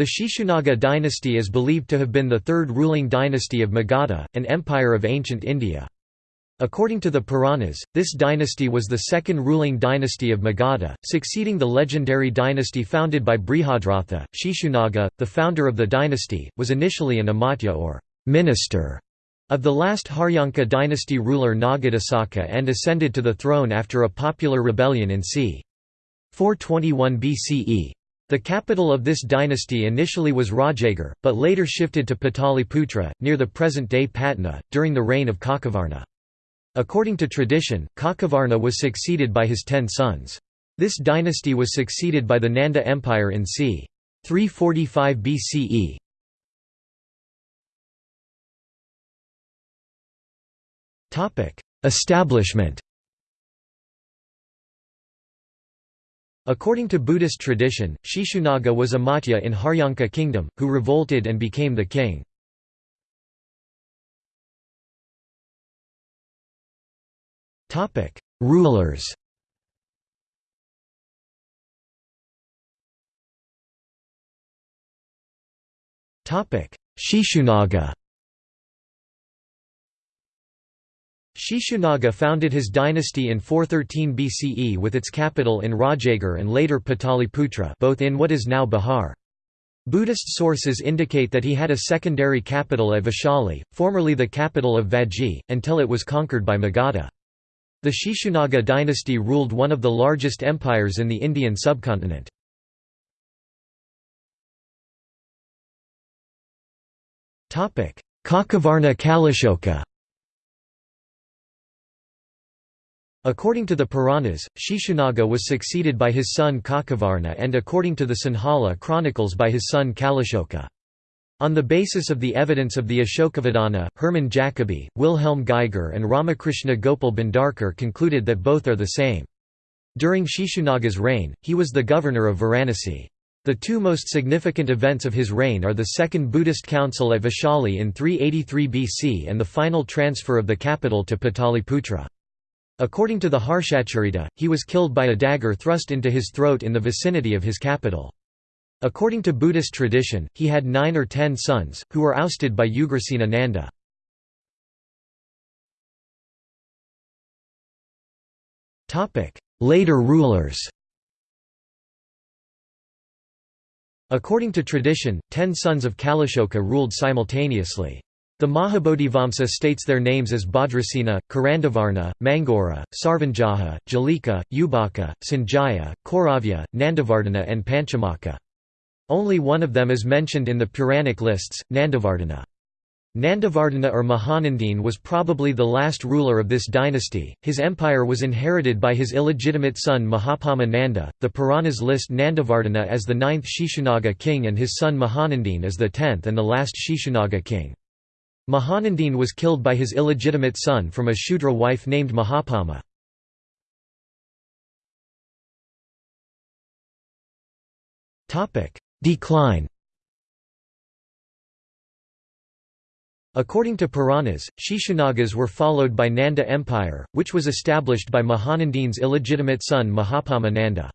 The Shishunaga dynasty is believed to have been the third ruling dynasty of Magadha, an empire of ancient India. According to the Puranas, this dynasty was the second ruling dynasty of Magadha, succeeding the legendary dynasty founded by Brihadratha. Shishunaga, the founder of the dynasty, was initially an amatya or minister of the last Haryanka dynasty ruler Nagadasaka and ascended to the throne after a popular rebellion in c. 421 BCE. The capital of this dynasty initially was Rajagir, but later shifted to Pataliputra, near the present-day Patna, during the reign of Kakavarna. According to tradition, Kakavarna was succeeded by his ten sons. This dynasty was succeeded by the Nanda Empire in c. 345 BCE. Establishment According to Buddhist tradition, Shishunaga was a Matya in Haryanka kingdom, who revolted and became the king. Rulers. Shishunaga. Shishunaga founded his dynasty in 413 BCE with its capital in Rajagir and later Pataliputra both in what is now Bihar. Buddhist sources indicate that he had a secondary capital at Vaishali, formerly the capital of Vajji, until it was conquered by Magadha. The Shishunaga dynasty ruled one of the largest empires in the Indian subcontinent. Kakavarna Kalashoka According to the Puranas, Shishunaga was succeeded by his son Kakavarna and according to the Sinhala chronicles by his son Kalashoka. On the basis of the evidence of the Ashokavadana, Hermann Jacobi, Wilhelm Geiger and Ramakrishna Gopal Bhandarkar concluded that both are the same. During Shishunaga's reign, he was the governor of Varanasi. The two most significant events of his reign are the Second Buddhist Council at Vaishali in 383 BC and the final transfer of the capital to Pataliputra. According to the Harshacharita, he was killed by a dagger thrust into his throat in the vicinity of his capital. According to Buddhist tradition, he had nine or ten sons, who were ousted by Ugrasena Nanda. Later rulers According to tradition, ten sons of Kalashoka ruled simultaneously. The Mahabodhivamsa states their names as Bhadrasena, Karandavarna, Mangora, Sarvanjaha, Jalika, Ubaka, Sanjaya, Kauravya, Nandavardhana and Panchamaka. Only one of them is mentioned in the Puranic lists, Nandavardhana. Nandavardhana or Mahanandine was probably the last ruler of this dynasty. His empire was inherited by his illegitimate son Mahapadma Nanda. The Puranas list Nandavardhana as the ninth Shishunaga king and his son Mahanandine as the tenth and the last Shishunaga king. Mahanandine was killed by his illegitimate son from a Shudra wife named Mahapadma. Decline According to Puranas, Shishunagas were followed by Nanda Empire, which was established by Mahanandine's illegitimate son Mahapadma Nanda.